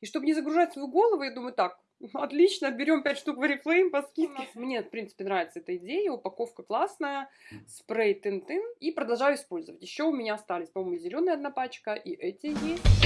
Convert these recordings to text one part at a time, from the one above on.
И чтобы не загружать свою голову, я думаю, так, отлично, берем 5 штук в Oriflame по скидке. Мне, в принципе, нравится эта идея, упаковка классная, спрей Тин-Тин, и продолжаю использовать. Еще у меня остались, по-моему, зеленая одна пачка, и эти есть.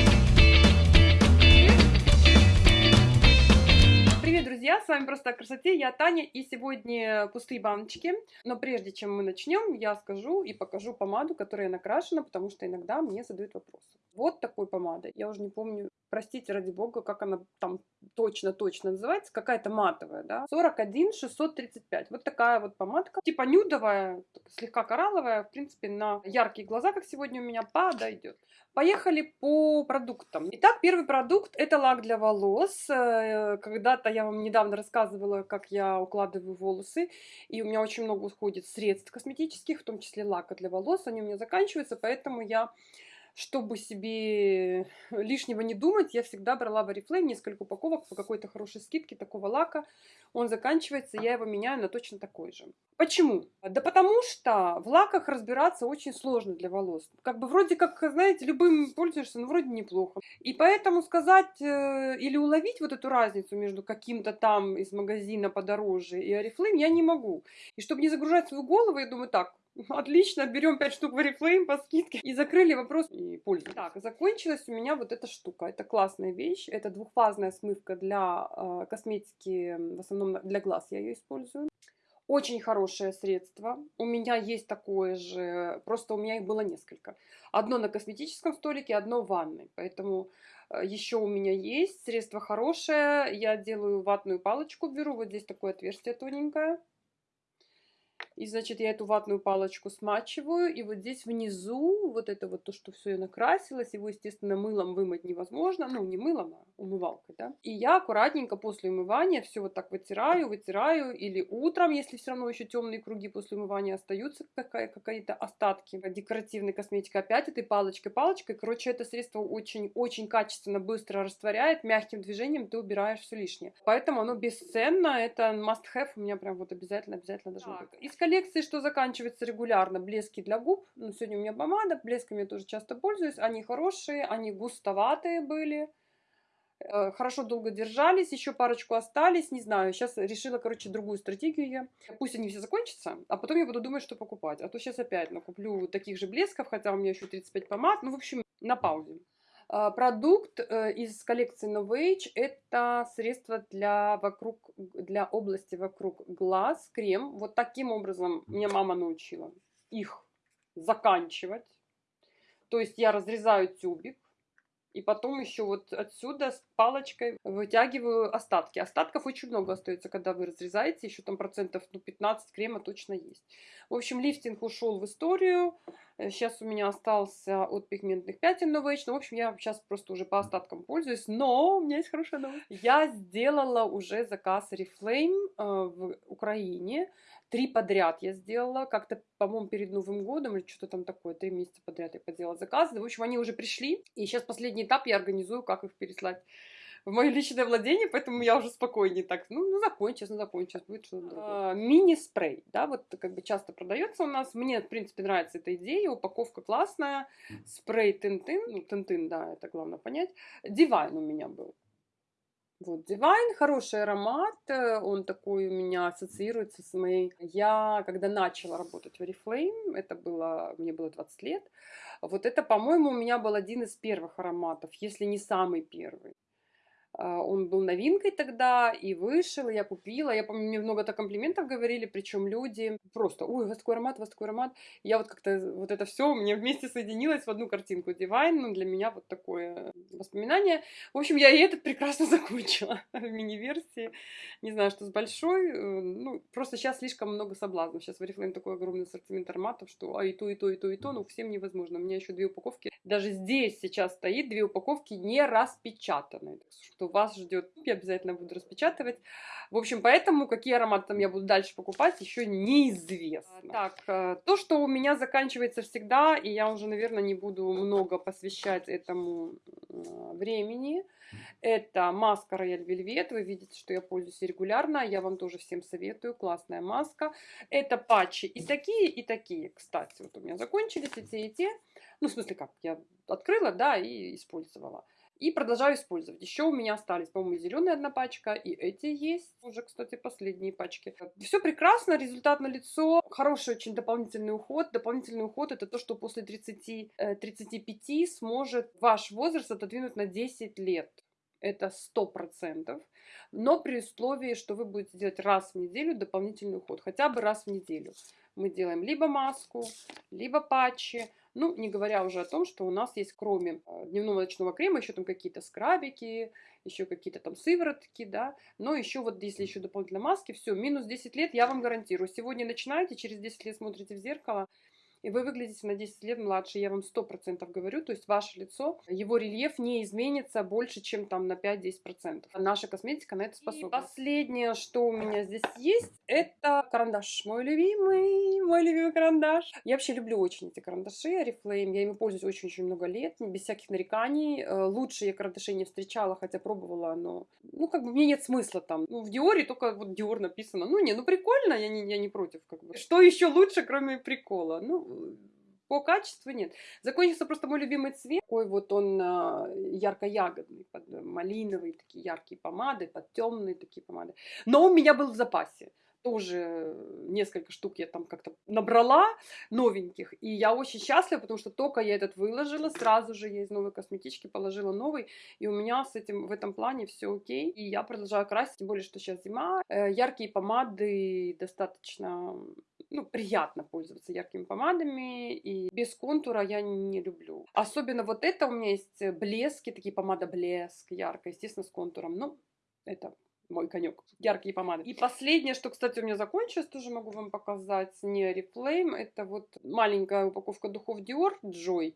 С вами Просто о красоте, я Таня, и сегодня пустые баночки. Но прежде чем мы начнем, я скажу и покажу помаду, которая накрашена, потому что иногда мне задают вопросы. Вот такой помадой, я уже не помню, простите ради бога, как она там точно-точно называется, какая-то матовая, да, 41 635. Вот такая вот помадка, типа нюдовая, слегка коралловая, в принципе, на яркие глаза, как сегодня у меня, подойдет. Поехали по продуктам. Итак, первый продукт это лак для волос. Э, когда-то я вам недавно рассказывала, как я укладываю волосы, и у меня очень много уходит средств косметических, в том числе лака для волос, они у меня заканчиваются, поэтому я чтобы себе лишнего не думать, я всегда брала в Oriflame несколько упаковок по какой-то хорошей скидке такого лака. Он заканчивается, я его меняю на точно такой же. Почему? Да потому что в лаках разбираться очень сложно для волос. Как бы вроде как, знаете, любым пользуешься, но вроде неплохо. И поэтому сказать э, или уловить вот эту разницу между каким-то там из магазина подороже и Oriflame я не могу. И чтобы не загружать свою голову, я думаю, так, Отлично, берем 5 штук в Oriflame по скидке. И закрыли вопрос и пользуемся. Так, закончилась у меня вот эта штука. Это классная вещь. Это двухфазная смывка для э, косметики, в основном для глаз я ее использую. Очень хорошее средство. У меня есть такое же, просто у меня их было несколько. Одно на косметическом столике, одно в ванной. Поэтому э, еще у меня есть средство хорошее. Я делаю ватную палочку, беру вот здесь такое отверстие тоненькое. И, значит, я эту ватную палочку смачиваю, и вот здесь внизу, вот это вот то, что все накрасилось, его, естественно, мылом вымыть невозможно, ну, не мылом, а умывалкой, да. И я аккуратненько после умывания все вот так вытираю, вытираю, или утром, если все равно еще темные круги после умывания остаются, какие-то остатки декоративной косметики, опять этой палочкой, палочкой, короче, это средство очень-очень качественно, быстро растворяет, мягким движением ты убираешь все лишнее. Поэтому оно бесценно, это must-have, у меня прям вот обязательно, обязательно должно быть. Из коллекции, что заканчивается регулярно, блески для губ. Ну, сегодня у меня помада, блесками я тоже часто пользуюсь. Они хорошие, они густоватые были. Э, хорошо долго держались, еще парочку остались, не знаю. Сейчас решила, короче, другую стратегию я. Пусть они все закончатся, а потом я буду думать, что покупать. А то сейчас опять накуплю таких же блесков, хотя у меня еще 35 помад. Ну, в общем, на паузе. А, продукт э, из коллекции Novage – это средство для, вокруг, для области вокруг глаз, крем. Вот таким образом меня мама научила их заканчивать. То есть я разрезаю тюбик, и потом еще вот отсюда палочкой вытягиваю остатки. Остатков очень много остается, когда вы разрезаете. Еще там процентов ну, 15 крема точно есть. В общем, лифтинг ушел в историю. Сейчас у меня остался от пигментных пятен Novage. Ну, в общем, я сейчас просто уже по остаткам пользуюсь. Но у меня есть хорошая новость. Я сделала уже заказ Reflame э, в Украине. Три подряд я сделала, как-то, по-моему, перед Новым годом или что-то там такое, три месяца подряд я поделала заказы. В общем, они уже пришли, и сейчас последний этап я организую, как их переслать в мое личное владение, поэтому я уже спокойнее так, ну, ну закончилось, ну закончилось, будет что-то другое. А, мини-спрей, да, вот как бы часто продается у нас, мне, в принципе, нравится эта идея, упаковка классная, спрей Тинтин, ну, Тинтин, да, это главное понять, Дивайн у меня был, вот, Divine, хороший аромат, э, он такой у меня ассоциируется с моей... Я, когда начала работать в Oriflame, это было, мне было 20 лет, вот это, по-моему, у меня был один из первых ароматов, если не самый первый. А, он был новинкой тогда и вышел, и я купила. Я помню, мне много-то комплиментов говорили, причем люди просто, ой, у вас такой аромат, у вас такой аромат. Я вот как-то вот это все мне вместе соединилось в одну картинку Divine, ну, для меня вот такое воспоминание. В общем, я и этот прекрасно закончила в мини-версии. Не знаю, что с большой, э, ну, просто сейчас слишком много соблазнов. Сейчас в Oriflame такой огромный ассортимент ароматов, что а и то, и то, и то, и то, ну, всем невозможно. У меня еще две упаковки. Даже здесь сейчас стоит две упаковки не распечатанные. Что вас ждет. Я обязательно буду распечатывать. В общем, поэтому какие ароматы там я буду дальше покупать, еще неизвестно. Так, э, то, что у меня заканчивается всегда, и я уже, наверное, не буду много посвящать этому времени, это маска Royal Velvet. Вы видите, что я пользуюсь регулярно. Я вам тоже всем советую. Классная маска. Это патчи и такие, и такие. Кстати, вот у меня закончились и те, и те. Ну, в смысле как, я открыла, да, и использовала. И продолжаю использовать. Еще у меня остались, по-моему, зеленая одна пачка, и эти есть. Уже, кстати, последние пачки. Все прекрасно, результат на лицо. Хороший очень дополнительный уход. Дополнительный уход это то, что после 30, 35 э, сможет ваш возраст отодвинуть на 10 лет это сто процентов, но при условии, что вы будете делать раз в неделю дополнительный уход, хотя бы раз в неделю. Мы делаем либо маску, либо патчи, ну, не говоря уже о том, что у нас есть кроме э, дневного ночного крема еще там какие-то скрабики, еще какие-то там сыворотки, да, но еще вот если еще дополнительно маски, все, минус 10 лет, я вам гарантирую. Сегодня начинаете, через 10 лет смотрите в зеркало, и вы выглядите на 10 лет младше, я вам 100% говорю, то есть ваше лицо, его рельеф не изменится больше, чем там на 5-10%. Наша косметика на это способна. И последнее, что у меня здесь есть, это карандаш, мой любимый, мой любимый карандаш. Я вообще люблю очень эти карандаши, Oriflame, я ими пользуюсь очень-очень много лет, без всяких нареканий. Э, лучше я карандаши не встречала, хотя пробовала, но, ну, как бы мне нет смысла там. Ну, в Диоре только вот Диор написано. Ну, не, ну, прикольно, я не, я не против, как бы. Что еще лучше, кроме прикола? Ну, по качеству нет. Закончился просто мой любимый цвет. Такой вот он а, ярко-ягодный, под малиновый, такие яркие помады, под темные такие помады. Но у меня был в запасе тоже несколько штук я там как-то набрала новеньких, и я очень счастлива, потому что только я этот выложила, сразу же я из новой косметички положила новый, и у меня с этим в этом плане все окей, и я продолжаю красить, тем более, что сейчас зима, э, яркие помады достаточно ну, приятно пользоваться яркими помадами, и без контура я не люблю. Особенно вот это у меня есть блески, такие помада блеск, яркая, естественно, с контуром. Ну, это мой конек. Яркие помады. И последнее, что, кстати, у меня закончилось, тоже могу вам показать, не Oriflame. Это вот маленькая упаковка духов Dior Joy.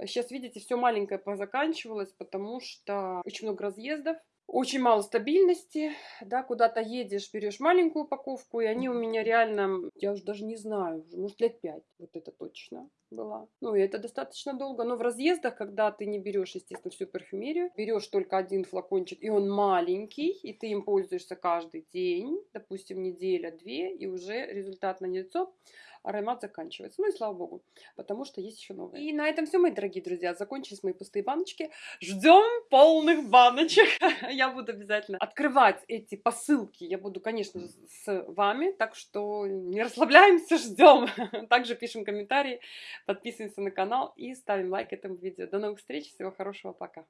Сейчас, видите, все маленькое позаканчивалось, потому что очень много разъездов очень мало стабильности, да, куда-то едешь, берешь маленькую упаковку, и они у меня реально, я уже даже не знаю, может лет пять, вот это точно была. Ну, и это достаточно долго, но в разъездах, когда ты не берешь, естественно, всю парфюмерию, берешь только один флакончик, и он маленький, и ты им пользуешься каждый день, допустим, неделя-две, и уже результат на лицо, аромат заканчивается. Ну и слава богу, потому что есть еще новые. И на этом все, мои дорогие друзья. Закончились мои пустые баночки. Ждем полных баночек. Я буду обязательно открывать эти посылки. Я буду, конечно с вами. Так что не расслабляемся, ждем. Также пишем комментарии, подписываемся на канал и ставим лайк этому видео. До новых встреч. Всего хорошего. Пока.